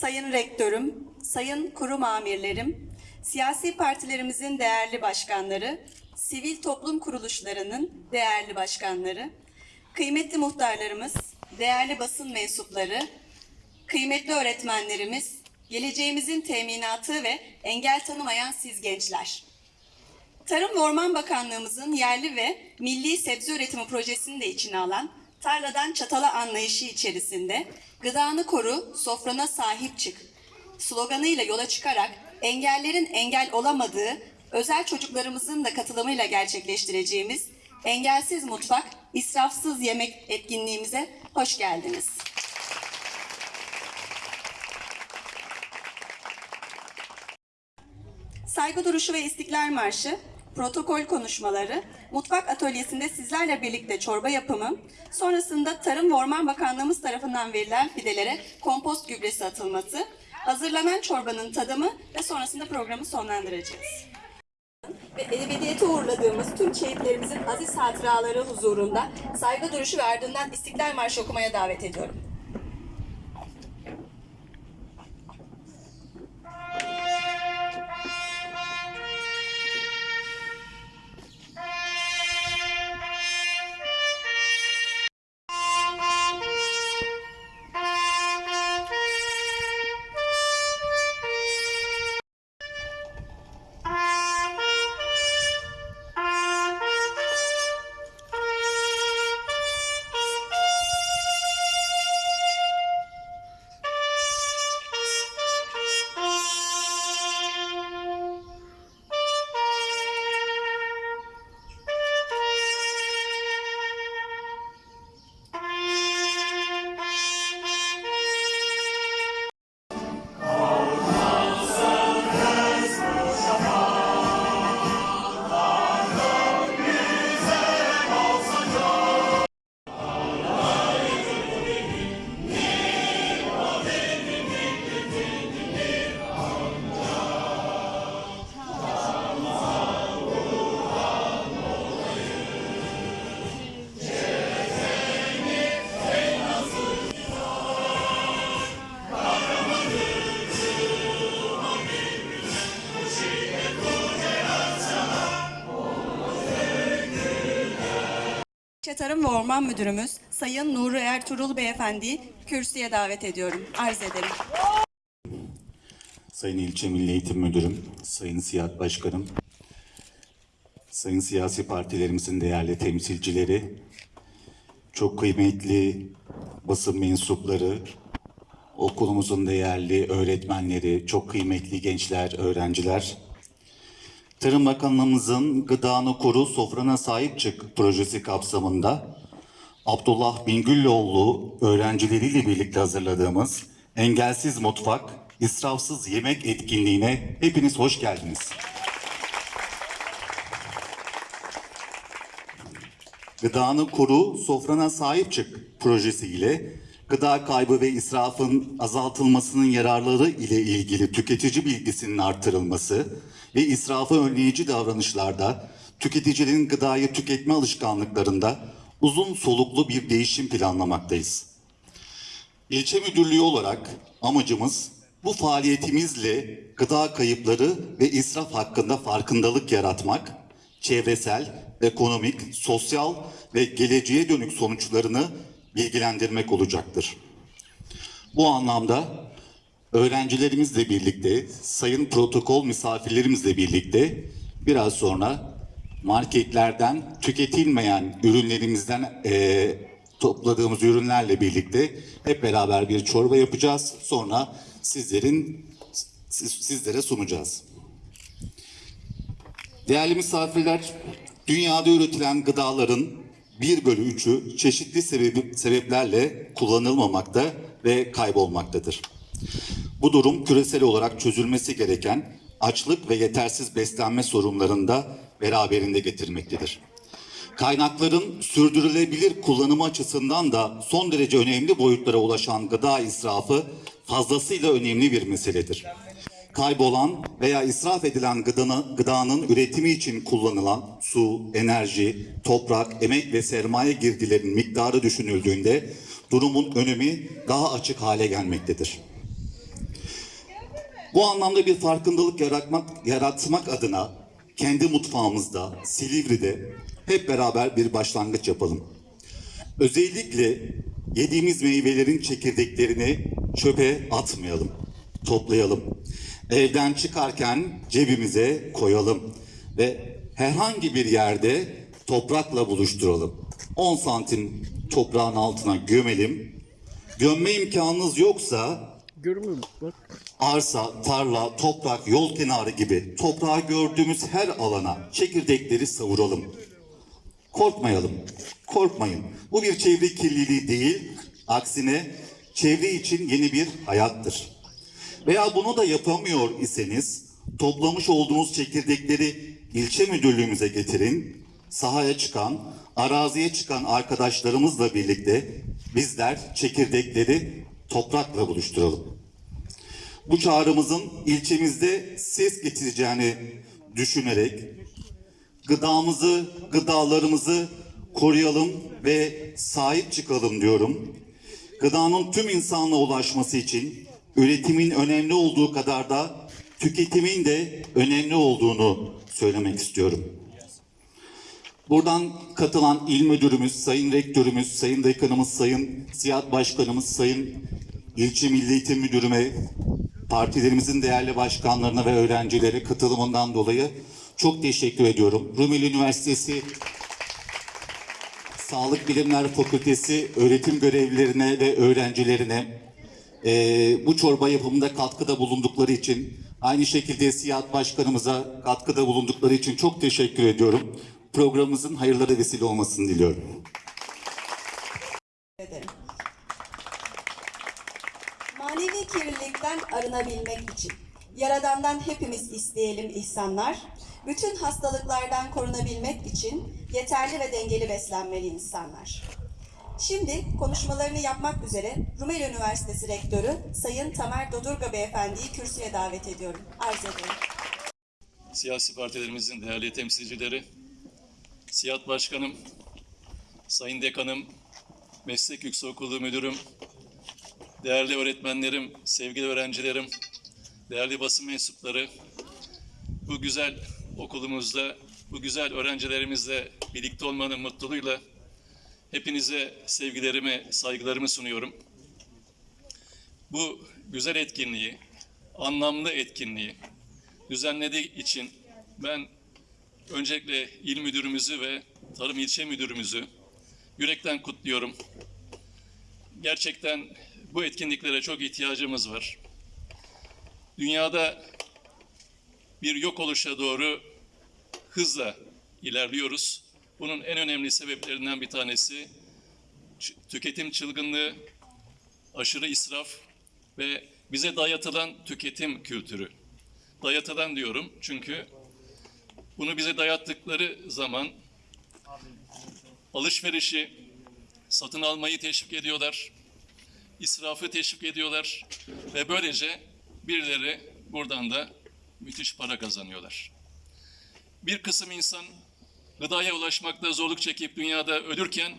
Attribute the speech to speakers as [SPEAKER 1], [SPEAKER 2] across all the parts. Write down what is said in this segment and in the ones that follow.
[SPEAKER 1] Sayın Rektörüm, Sayın Kurum Amirlerim, siyasi partilerimizin değerli başkanları, sivil toplum kuruluşlarının değerli başkanları, kıymetli muhtarlarımız, değerli basın mensupları, kıymetli öğretmenlerimiz, geleceğimizin teminatı ve engel tanımayan siz gençler. Tarım ve Orman Bakanlığımızın yerli ve milli sebze üretimi projesini de içine alan tarladan çatala anlayışı içerisinde gıdanı koru, sofrana sahip çık sloganıyla yola çıkarak engellerin engel olamadığı özel çocuklarımızın da katılımıyla gerçekleştireceğimiz Engelsiz Mutfak, İsrafsız Yemek etkinliğimize hoş geldiniz. Saygı duruşu ve İstiklal Marşı, protokol konuşmaları, mutfak atölyesinde sizlerle birlikte çorba yapımı, sonrasında Tarım ve Orman Bakanlığımız tarafından verilen fidelere kompost gübresi atılması, hazırlanan çorbanın tadımı ve sonrasında programı sonlandıracağız. Ve ebediyete uğurladığımız tüm şehitlerimizin aziz hatıraları huzurunda saygı duruşu ve ardından İstiklal Marşı okumaya davet ediyorum. Tarım ve Orman Müdürümüz Sayın Nuri Ertuğrul Beyefendi'yi kürsüye davet ediyorum. Arz ederim.
[SPEAKER 2] Sayın İlçe Milli Eğitim Müdürüm, Sayın Siyah Başkanım, Sayın siyasi partilerimizin değerli temsilcileri, çok kıymetli basın mensupları, okulumuzun değerli öğretmenleri, çok kıymetli gençler, öğrenciler, Tarım Bakanlığımızın Gıdanı Koru Sofrana Sahip Çık projesi kapsamında Abdullah Bingüllüoğlu öğrencileriyle birlikte hazırladığımız Engelsiz Mutfak, İsrafsız Yemek etkinliğine hepiniz hoş geldiniz. Gıdanı Koru Sofrana Sahip Çık projesiyle gıda kaybı ve israfın azaltılmasının yararları ile ilgili tüketici bilgisinin artırılması ve israfı önleyici davranışlarda tüketicilerin gıdayı tüketme alışkanlıklarında uzun soluklu bir değişim planlamaktayız. İlçe müdürlüğü olarak amacımız bu faaliyetimizle gıda kayıpları ve israf hakkında farkındalık yaratmak, çevresel, ekonomik, sosyal ve geleceğe dönük sonuçlarını bilgilendirmek olacaktır. Bu anlamda öğrencilerimizle birlikte, sayın protokol misafirlerimizle birlikte biraz sonra marketlerden tüketilmeyen ürünlerimizden eee, topladığımız ürünlerle birlikte hep beraber bir çorba yapacağız. Sonra sizlerin siz- sizlere sunacağız. Değerli misafirler, dünyada üretilen gıdaların 1 bölü 3'ü çeşitli sebebi, sebeplerle kullanılmamakta ve kaybolmaktadır. Bu durum küresel olarak çözülmesi gereken açlık ve yetersiz beslenme sorunlarını da beraberinde getirmektedir. Kaynakların sürdürülebilir kullanımı açısından da son derece önemli boyutlara ulaşan gıda israfı fazlasıyla önemli bir meseledir. Kaybolan veya israf edilen gıdanı, gıdanın üretimi için kullanılan su, enerji, toprak, emek ve sermaye girdilerinin miktarı düşünüldüğünde durumun önemi daha açık hale gelmektedir. Bu anlamda bir farkındalık yaratmak, yaratmak adına kendi mutfağımızda, Silivri'de hep beraber bir başlangıç yapalım. Özellikle yediğimiz meyvelerin çekirdeklerini çöpe atmayalım, toplayalım. Evden çıkarken cebimize koyalım ve herhangi bir yerde toprakla buluşturalım. 10 santim toprağın altına gömelim. Gömme imkanınız yoksa
[SPEAKER 3] Görmüyor musun? Bak.
[SPEAKER 2] Arsa, tarla, toprak, yol kenarı gibi toprağı gördüğümüz her alana çekirdekleri savuralım. Korkmayalım, korkmayın. Bu bir çevre kirliliği değil, aksine çevre için yeni bir hayattır. Veya bunu da yapamıyor iseniz toplamış olduğunuz çekirdekleri ilçe müdürlüğümüze getirin. Sahaya çıkan, araziye çıkan arkadaşlarımızla birlikte bizler çekirdekleri toprakla buluşturalım. Bu çağrımızın ilçemizde ses getireceğini düşünerek gıdamızı, gıdalarımızı koruyalım ve sahip çıkalım diyorum. Gıdanın tüm insanlığa ulaşması için üretimin önemli olduğu kadar da tüketimin de önemli olduğunu söylemek istiyorum. Buradan katılan il müdürümüz, sayın rektörümüz, sayın dekanımız, sayın siyah başkanımız, sayın ilçe milli eğitim müdürüme, partilerimizin değerli başkanlarına ve öğrencilere katılımından dolayı çok teşekkür ediyorum. Rumeli Üniversitesi Sağlık Bilimler Fakültesi öğretim görevlilerine ve öğrencilerine eee, bu çorba yapımında katkıda bulundukları için aynı şekilde Siyah Başkanımıza katkıda bulundukları için çok teşekkür ediyorum. Programımızın hayırlara vesile olmasını diliyorum.
[SPEAKER 1] ederim. Kirlilikten arınabilmek için Yaradan'dan hepimiz isteyelim ihsanlar. Bütün hastalıklardan korunabilmek için yeterli ve dengeli beslenmeli insanlar. Şimdi konuşmalarını yapmak üzere Rumeli Üniversitesi Rektörü Sayın Tamer Dodurga Beyefendi'yi kürsüye davet ediyorum. Arz ederim.
[SPEAKER 4] siyasi partilerimizin değerli temsilcileri, Siyah Başkanım, Sayın Dekanım, Meslek Yüksekokulu Müdürüm, değerli öğretmenlerim, sevgili öğrencilerim, değerli basın mensupları, bu güzel okulumuzda, bu güzel öğrencilerimizle birlikte olmanın mutluluğuyla hepinize sevgilerimi, saygılarımı sunuyorum. Bu güzel etkinliği, anlamlı etkinliği, düzenlediği için ben öncelikle il müdürümüzü ve tarım ilçe müdürümüzü yürekten kutluyorum. Gerçekten bu etkinliklere çok ihtiyacımız var. Dünyada bir yok oluşa doğru hızla ilerliyoruz. Bunun en önemli sebeplerinden bir tanesi tüketim çılgınlığı, aşırı israf ve bize dayatılan tüketim kültürü dayatılan diyorum çünkü bunu bize dayattıkları zaman alışverişi, satın almayı teşvik ediyorlar, israfı teşvik ediyorlar ve böylece birileri buradan da müthiş para kazanıyorlar. Bir kısım insan gıdaya ulaşmakta zorluk çekip dünyada ölürken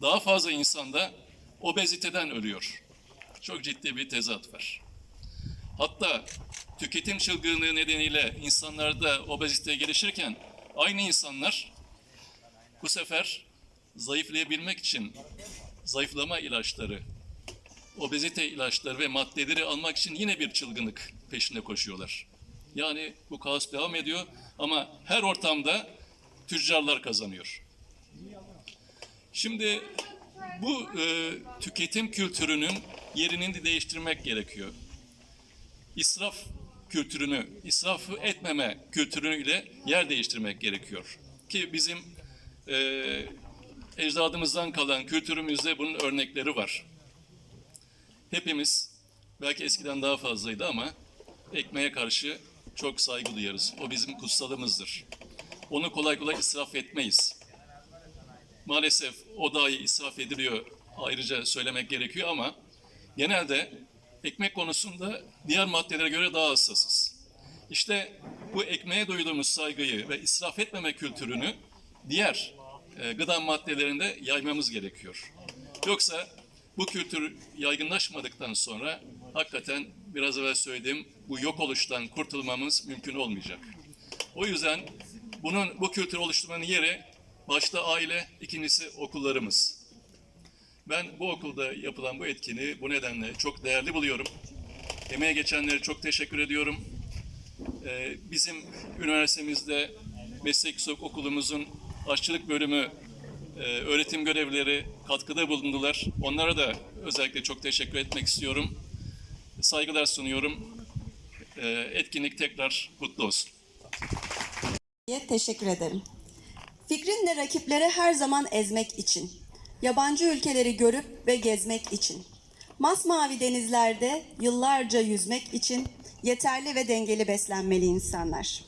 [SPEAKER 4] daha fazla insan da obeziteden ölüyor. Çok ciddi bir tezat var. Hatta tüketim çılgınlığı nedeniyle insanlarda obezite gelişirken aynı insanlar bu sefer zayıflayabilmek için zayıflama ilaçları, obezite ilaçları ve maddeleri almak için yine bir çılgınlık peşinde koşuyorlar. Yani bu kaos devam ediyor ama her ortamda tüccarlar kazanıyor. Şimdi bu e, tüketim kültürünün yerini de değiştirmek gerekiyor israf kültürünü, israfı etmeme kültürüyle yer değiştirmek gerekiyor. Ki bizim e, ecdadımızdan kalan kültürümüzde bunun örnekleri var. Hepimiz, belki eskiden daha fazlaydı ama ekmeğe karşı çok saygı duyarız. O bizim kutsalımızdır. Onu kolay kolay israf etmeyiz. Maalesef o dahi israf ediliyor ayrıca söylemek gerekiyor ama genelde ekmek konusunda diğer maddelere göre daha hassasız. İşte bu ekmeğe duyduğumuz saygıyı ve israf etmeme kültürünü diğer e, gıda maddelerinde yaymamız gerekiyor. Yoksa bu kültür yaygınlaşmadıktan sonra hakikaten biraz evvel söylediğim bu yok oluştan kurtulmamız mümkün olmayacak. O yüzden bunun bu kültür oluşturmanın yeri başta aile, ikincisi okullarımız. Ben bu okulda yapılan bu etkinliği bu nedenle çok değerli buluyorum. Emeğe geçenlere çok teşekkür ediyorum. Ee, bizim üniversitemizde meslek yüksek okulumuzun aşçılık bölümü e, öğretim görevlileri katkıda bulundular. Onlara da özellikle çok teşekkür etmek istiyorum. Saygılar sunuyorum. Ee, etkinlik tekrar kutlu olsun.
[SPEAKER 1] Teşekkür ederim. Fikrinle rakipleri her zaman ezmek için, yabancı ülkeleri görüp ve gezmek için, masmavi denizlerde yıllarca yüzmek için yeterli ve dengeli beslenmeli insanlar.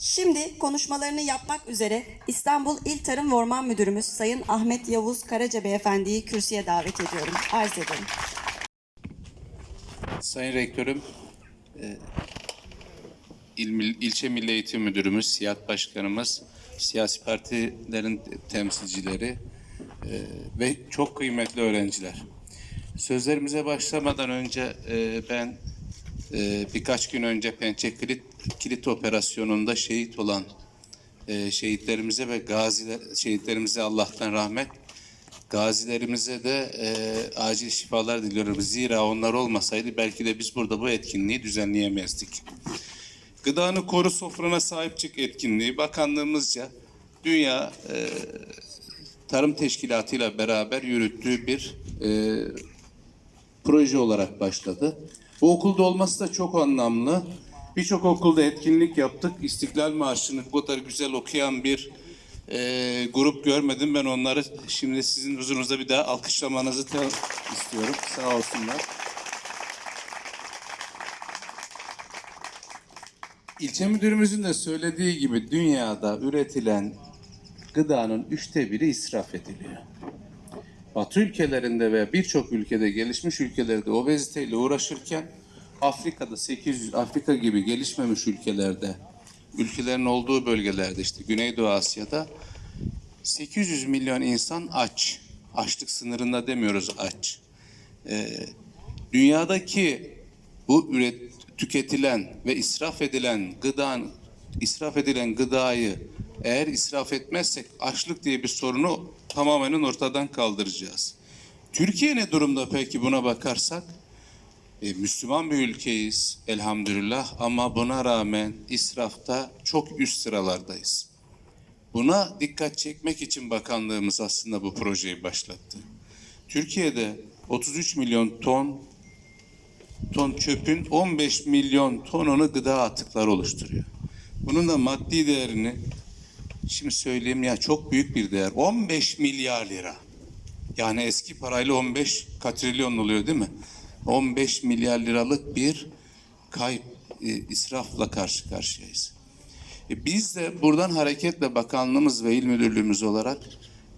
[SPEAKER 1] Şimdi konuşmalarını yapmak üzere İstanbul İl Tarım ve Orman Müdürümüz Sayın Ahmet Yavuz Karaca Beyefendi'yi kürsüye davet ediyorum. Arz ederim.
[SPEAKER 3] Sayın Rektörüm, e, il, ilçe Milli Eğitim Müdürümüz, Siyat Başkanımız, siyasi partilerin temsilcileri e, ve çok kıymetli öğrenciler. Sözlerimize başlamadan önce e, ben e, birkaç gün önce Pençe Kilit, Kilit Operasyonu'nda şehit olan e, şehitlerimize ve gaziler, şehitlerimize Allah'tan rahmet, Gazilerimize de e, acil şifalar diliyorum. Zira onlar olmasaydı belki de biz burada bu etkinliği düzenleyemezdik. Gıdanı koru sofrana sahip çık etkinliği bakanlığımızca Dünya e, Tarım Teşkilatı ile beraber yürüttüğü bir e, proje olarak başladı. Bu okulda olması da çok anlamlı. Birçok okulda etkinlik yaptık. İstiklal Marşı'nı bu kadar güzel okuyan bir e, grup görmedim. Ben onları şimdi sizin huzurunuzda bir daha alkışlamanızı istiyorum. Sağ olsunlar. İlçe müdürümüzün de söylediği gibi dünyada üretilen gıdanın üçte biri israf ediliyor. Batı ülkelerinde ve birçok ülkede gelişmiş ülkelerde obeziteyle uğraşırken Afrika'da 800 Afrika gibi gelişmemiş ülkelerde ülkelerin olduğu bölgelerde işte Güneydoğu Asya'da 800 milyon insan aç. Açlık sınırında demiyoruz aç. Ee, dünyadaki bu üret, tüketilen ve israf edilen gıdan israf edilen gıdayı eğer israf etmezsek açlık diye bir sorunu tamamen ortadan kaldıracağız. Türkiye ne durumda peki buna bakarsak? E, Müslüman bir ülkeyiz elhamdülillah ama buna rağmen israfta çok üst sıralardayız. Buna dikkat çekmek için bakanlığımız aslında bu projeyi başlattı. Türkiye'de 33 milyon ton ton çöpün 15 milyon tonunu gıda atıkları oluşturuyor. Bunun da maddi değerini şimdi söyleyeyim ya çok büyük bir değer. 15 milyar lira. Yani eski parayla 15 katrilyon oluyor değil mi? 15 milyar liralık bir kayıp e, israfla karşı karşıyayız. E, biz de buradan hareketle bakanlığımız ve il müdürlüğümüz olarak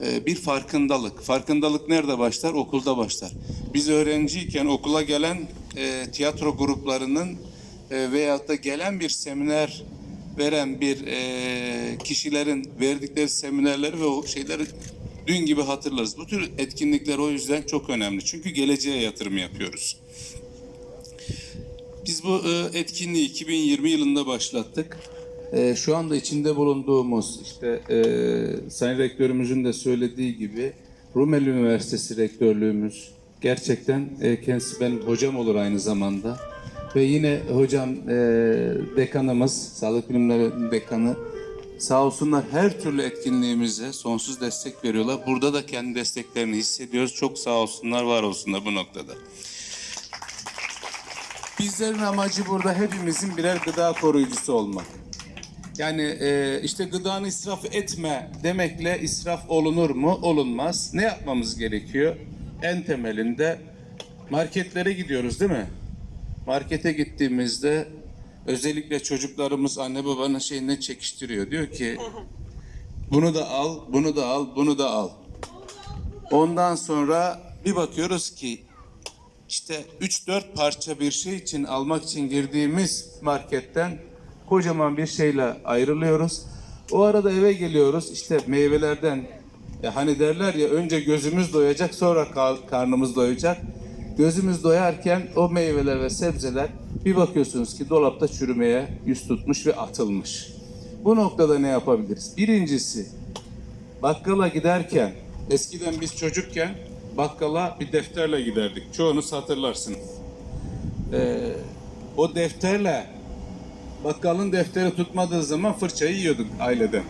[SPEAKER 3] e, bir farkındalık. Farkındalık nerede başlar? Okulda başlar. Biz öğrenciyken okula gelen e, tiyatro gruplarının e, veyahut da gelen bir seminer veren bir e, kişilerin verdikleri seminerleri ve o şeyleri dün gibi hatırlarız. Bu tür etkinlikler o yüzden çok önemli. Çünkü geleceğe yatırım yapıyoruz. Biz bu e, etkinliği 2020 yılında başlattık. E, şu anda içinde bulunduğumuz işte e, Sayın Rektörümüzün de söylediği gibi Rumeli Üniversitesi Rektörlüğümüz gerçekten e, kendisi benim hocam olur aynı zamanda. Ve yine hocam e, dekanımız, Sağlık Bilimleri Dekanı sağ olsunlar her türlü etkinliğimize sonsuz destek veriyorlar. Burada da kendi desteklerini hissediyoruz. Çok sağ olsunlar, var olsunlar bu noktada. Bizlerin amacı burada hepimizin birer gıda koruyucusu olmak. Yani e, işte gıdanı israf etme demekle israf olunur mu? Olunmaz. Ne yapmamız gerekiyor? En temelinde marketlere gidiyoruz değil mi? Markete gittiğimizde özellikle çocuklarımız anne babanın şeyine çekiştiriyor. Diyor ki bunu da al, bunu da al, bunu da al. Ondan sonra bir bakıyoruz ki işte 3-4 parça bir şey için almak için girdiğimiz marketten kocaman bir şeyle ayrılıyoruz. O arada eve geliyoruz işte meyvelerden Ya hani derler ya önce gözümüz doyacak sonra ka- karnımız doyacak. Gözümüz doyarken o meyveler ve sebzeler bir bakıyorsunuz ki dolapta çürümeye yüz tutmuş ve atılmış. Bu noktada ne yapabiliriz? Birincisi bakkala giderken eskiden biz çocukken bakkala bir defterle giderdik. Çoğunuz hatırlarsınız. Ee, o defterle bakkalın defteri tutmadığı zaman fırçayı yiyorduk aileden.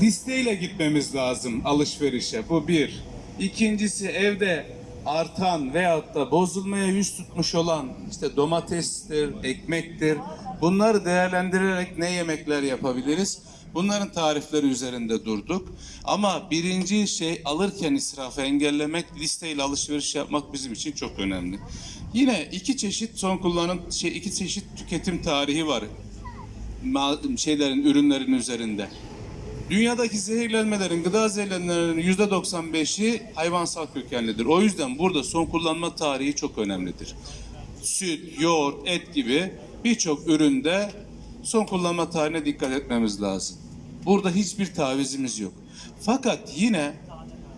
[SPEAKER 3] Listeyle gitmemiz lazım alışverişe. Bu bir. İkincisi evde artan veyahut da bozulmaya yüz tutmuş olan işte domatestir, ekmektir. Bunları değerlendirerek ne yemekler yapabiliriz? Bunların tarifleri üzerinde durduk. Ama birinci şey alırken israfı engellemek, listeyle alışveriş yapmak bizim için çok önemli. Yine iki çeşit son kullanım, şey iki çeşit tüketim tarihi var şeylerin, ürünlerin üzerinde. Dünyadaki zehirlenmelerin, gıda zehirlenmelerinin yüzde 95'i hayvansal kökenlidir. O yüzden burada son kullanma tarihi çok önemlidir. Süt, yoğurt, et gibi birçok üründe son kullanma tarihine dikkat etmemiz lazım. Burada hiçbir tavizimiz yok. Fakat yine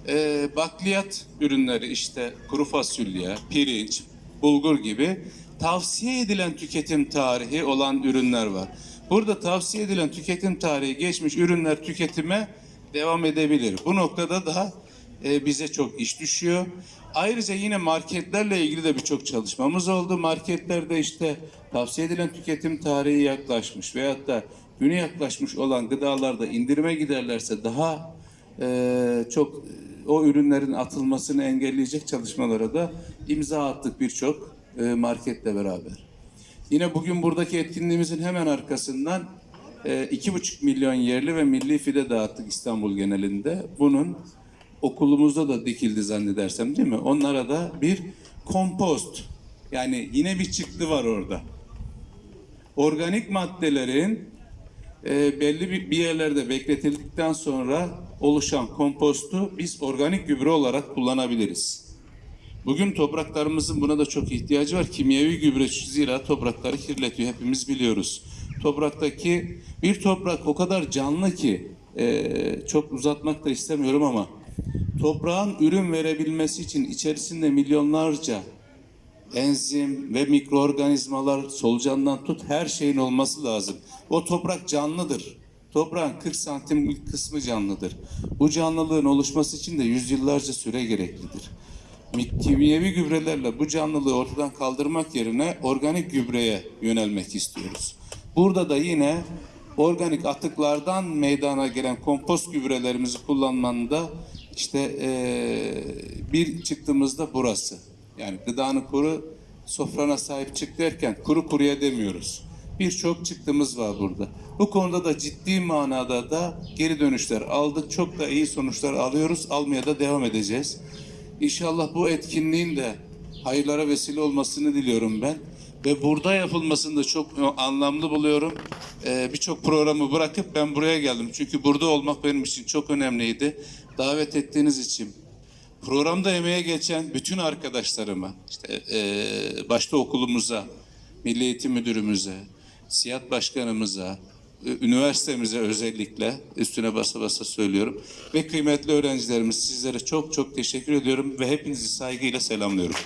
[SPEAKER 3] e, bakliyat ürünleri işte kuru fasulye, pirinç, bulgur gibi tavsiye edilen tüketim tarihi olan ürünler var. Burada tavsiye edilen tüketim tarihi geçmiş ürünler tüketime devam edebilir. Bu noktada da e, bize çok iş düşüyor. Ayrıca yine marketlerle ilgili de birçok çalışmamız oldu. Marketlerde işte tavsiye edilen tüketim tarihi yaklaşmış veyahut da günü yaklaşmış olan gıdalarda indirime giderlerse daha e, çok e, o ürünlerin atılmasını engelleyecek çalışmalara da imza attık birçok e, marketle beraber. Yine bugün buradaki etkinliğimizin hemen arkasından e, iki buçuk milyon yerli ve milli fide dağıttık İstanbul genelinde. Bunun okulumuzda da dikildi zannedersem değil mi? Onlara da bir kompost yani yine bir çıktı var orada. Organik maddelerin e, belli bir, bir yerlerde bekletildikten sonra oluşan kompostu biz organik gübre olarak kullanabiliriz. Bugün topraklarımızın buna da çok ihtiyacı var. Kimyevi gübre zira toprakları kirletiyor. Hepimiz biliyoruz. Topraktaki bir toprak o kadar canlı ki e, çok uzatmak da istemiyorum ama toprağın ürün verebilmesi için içerisinde milyonlarca enzim ve mikroorganizmalar solucandan tut her şeyin olması lazım. O toprak canlıdır. Toprağın 40 santim kısmı canlıdır. Bu canlılığın oluşması için de yüzyıllarca süre gereklidir. Kimyevi gübrelerle bu canlılığı ortadan kaldırmak yerine organik gübreye yönelmek istiyoruz. Burada da yine organik atıklardan meydana gelen kompost gübrelerimizi kullanmanın da işte eee, bir çıktığımızda burası. Yani gıdanı kuru sofrana sahip çık derken kuru kuruya demiyoruz. Birçok çıktığımız var burada. Bu konuda da ciddi manada da geri dönüşler aldık. Çok da iyi sonuçlar alıyoruz. Almaya da devam edeceğiz. İnşallah bu etkinliğin de hayırlara vesile olmasını diliyorum ben. Ve burada yapılmasını da çok anlamlı buluyorum. Ee, Birçok programı bırakıp ben buraya geldim. Çünkü burada olmak benim için çok önemliydi. Davet ettiğiniz için Programda emeğe geçen bütün arkadaşlarıma, işte eee, başta okulumuza, Milli Eğitim Müdürümüze, Siyat Başkanımıza, üniversitemize özellikle üstüne basa basa söylüyorum ve kıymetli öğrencilerimiz sizlere çok çok teşekkür ediyorum ve hepinizi saygıyla selamlıyorum.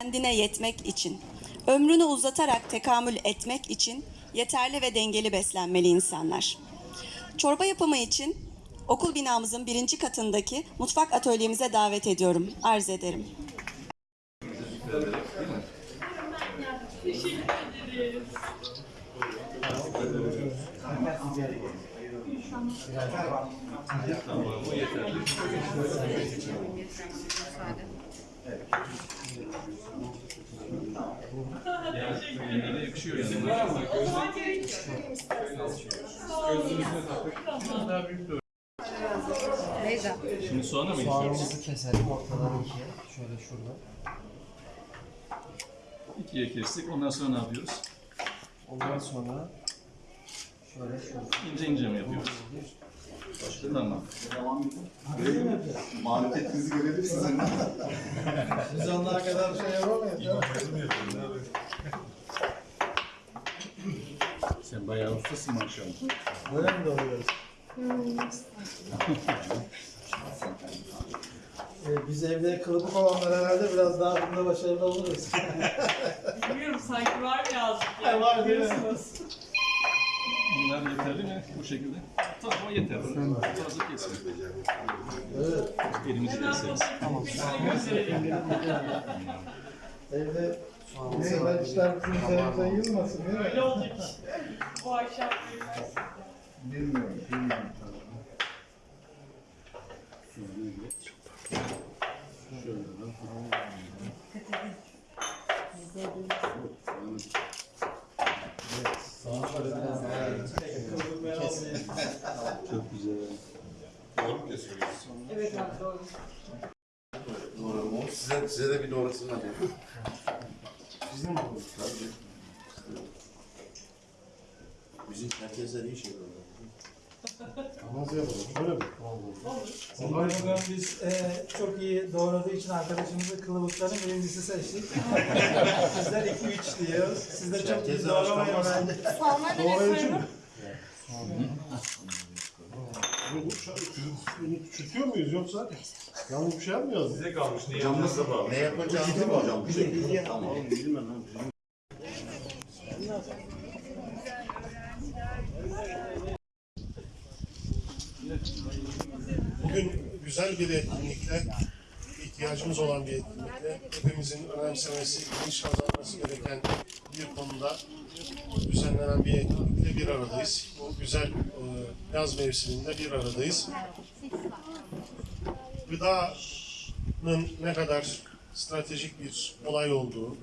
[SPEAKER 1] kendine yetmek için, ömrünü uzatarak tekamül etmek için yeterli ve dengeli beslenmeli insanlar. Çorba yapımı için okul binamızın birinci katındaki mutfak atölyemize davet ediyorum, arz ederim.
[SPEAKER 4] Şimdi soğana mı
[SPEAKER 5] Soğanımızı keselim ortadan ikiye. Şöyle şurada.
[SPEAKER 4] İkiye kestik. Ondan sonra ne yapıyoruz?
[SPEAKER 5] Ondan sonra.
[SPEAKER 4] İnce ince mi yapıyoruz? Tamam.
[SPEAKER 2] Marifetinizi görebilirsiniz.
[SPEAKER 5] Biz onlara kadar şey yapamayız.
[SPEAKER 4] Sen bayağı ustasın maşallah.
[SPEAKER 5] Böyle mi doğruyoruz? Biz evde kılıbık olanlar herhalde biraz daha bunda başarılı oluruz.
[SPEAKER 6] Bilmiyorum sanki var mı yazdık ya.
[SPEAKER 5] var?
[SPEAKER 6] Biliyorsunuz.
[SPEAKER 4] Bunlar yeterli mi? Bu şekilde. Tamam yeter. Fazla kesin.
[SPEAKER 5] evet.
[SPEAKER 4] Elimizi keseriz.
[SPEAKER 6] gösterelim.
[SPEAKER 5] Evde kadar işler bizim üzerimize yığılmasın değil mi?
[SPEAKER 6] Öyle olacak işte. Bu akşam görüşürüz.
[SPEAKER 5] Bilmiyorum, bilmiyorum.
[SPEAKER 6] Evet abi doğru.
[SPEAKER 7] Doğru mu? Size, size de bir doğrusunu alayım. Bizim mi? Tabii. Bizim herkese iyi şey oldu.
[SPEAKER 5] Bugün biz e, çok iyi doğradığı için arkadaşımızı kılıbıkların birincisi seçtik. Sizler 2-3 diyoruz. Siz de çok iyi doğramayın bence.
[SPEAKER 6] Salma neresi efendim?
[SPEAKER 8] Bu bunu küçültüyor muyuz yoksa yanlış bir şey yapmıyoruz? Size
[SPEAKER 7] Camımız da var. Ne yapacağımızı var hocam. Tamam.
[SPEAKER 8] Bugün güzel bir etkinlikle, ihtiyacımız olan bir etkinlikle, hepimizin önemsemesi, bilinç kazanması gereken bir konuda düzenlenen bir etkinlikle bir aradayız. Bu güzel e, yaz mevsiminde bir aradayız. Gıdanın ne kadar stratejik bir olay olduğu,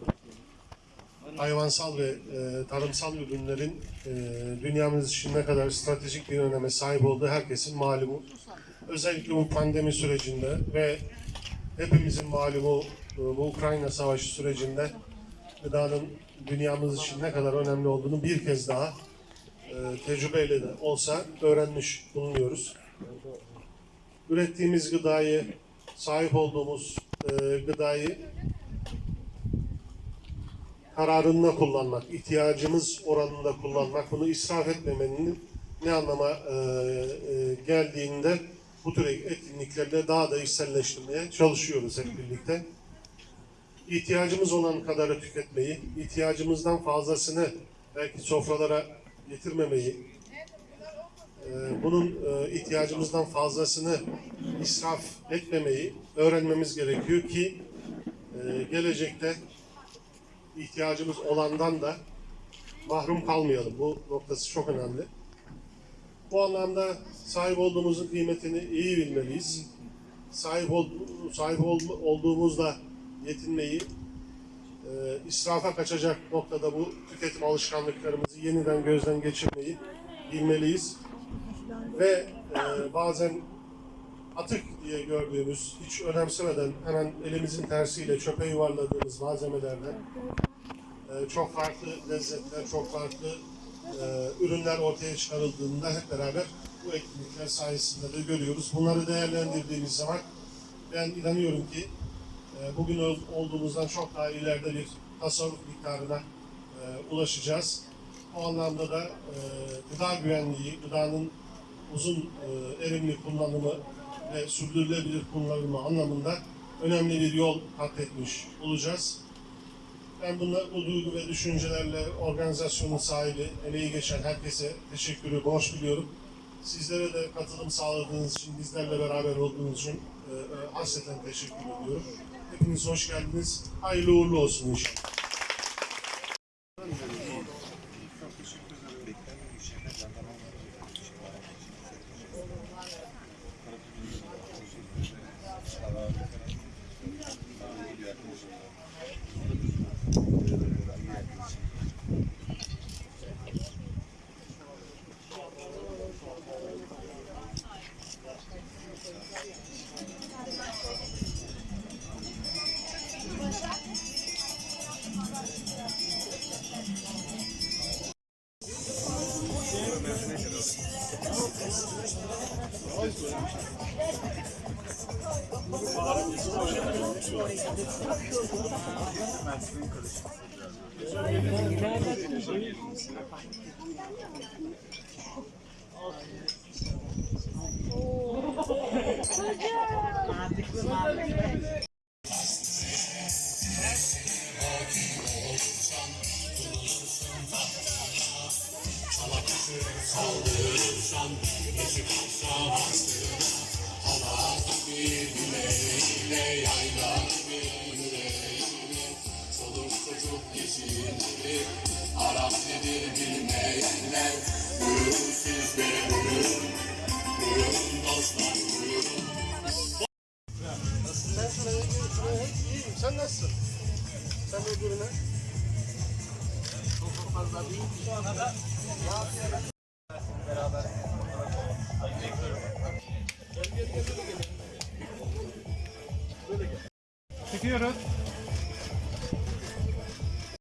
[SPEAKER 8] hayvansal ve e, tarımsal ürünlerin e, dünyamız için ne kadar stratejik bir öneme sahip olduğu herkesin malumu. Özellikle bu pandemi sürecinde ve hepimizin malumu e, bu Ukrayna savaşı sürecinde gıdanın dünyamız için ne kadar önemli olduğunu bir kez daha e, tecrübeyle de olsa öğrenmiş bulunuyoruz. Ürettiğimiz gıdayı, sahip olduğumuz e, gıdayı kararında kullanmak, ihtiyacımız oranında kullanmak, bunu israf etmemenin ne anlama e, geldiğinde bu tür etkinliklerle daha da içselleştirmeye çalışıyoruz hep birlikte. İhtiyacımız olan kadarı tüketmeyi, ihtiyacımızdan fazlasını belki sofralara getirmemeyi, e, bunun e, ihtiyacımızdan fazlasını israf etmemeyi öğrenmemiz gerekiyor ki e, gelecekte ihtiyacımız olandan da mahrum kalmayalım. Bu noktası çok önemli. Bu anlamda sahip olduğumuzun kıymetini iyi bilmeliyiz. Sahip, ol, sahip ol, olduğumuzla yetinmeyi, e, israfa kaçacak noktada bu tüketim alışkanlıklarımızı yeniden gözden geçirmeyi bilmeliyiz. Ve e, bazen atık diye gördüğümüz, hiç önemsemeden hemen elimizin tersiyle çöpe yuvarladığımız malzemelerden e, çok farklı lezzetler, çok farklı e, ürünler ortaya çıkarıldığında hep beraber bu etkinlikler sayesinde de görüyoruz. Bunları değerlendirdiğimiz zaman ben inanıyorum ki e, bugün ol- olduğumuzdan çok daha ileride bir tasarruf miktarına e, ulaşacağız. O anlamda da e, gıda güvenliği, gıdanın uzun e, erimli kullanımı ve sürdürülebilir kullanımı anlamında önemli bir yol kat etmiş olacağız. Ben bunla, bu duygu ve düşüncelerle organizasyonun sahibi, emeği geçen herkese teşekkürü borç biliyorum. Sizlere de katılım sağladığınız için, bizlerle beraber olduğunuz için e, e, hasreten teşekkür ediyorum. Hepiniz hoş geldiniz. Hayırlı uğurlu olsun inşallah.